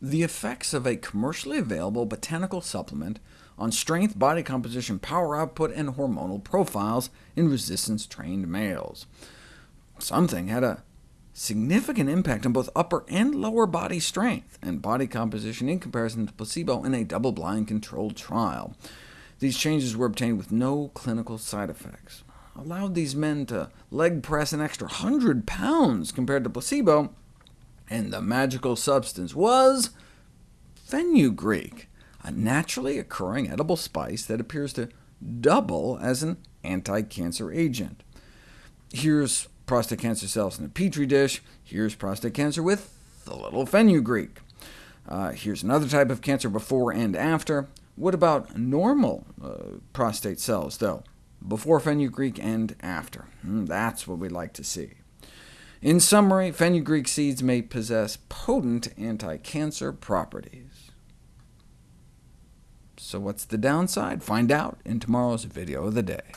the effects of a commercially available botanical supplement on strength, body composition, power output, and hormonal profiles in resistance-trained males. Something had a significant impact on both upper and lower body strength and body composition in comparison to placebo in a double-blind controlled trial. These changes were obtained with no clinical side effects. Allowed these men to leg press an extra 100 pounds compared to placebo, and the magical substance was fenugreek, a naturally occurring edible spice that appears to double as an anti-cancer agent. Here's prostate cancer cells in a petri dish. Here's prostate cancer with a little fenugreek. Uh, here's another type of cancer before and after. What about normal uh, prostate cells, though? Before fenugreek and after. Mm, that's what we'd like to see. In summary, fenugreek seeds may possess potent anti-cancer properties. So what's the downside? Find out in tomorrow's video of the day.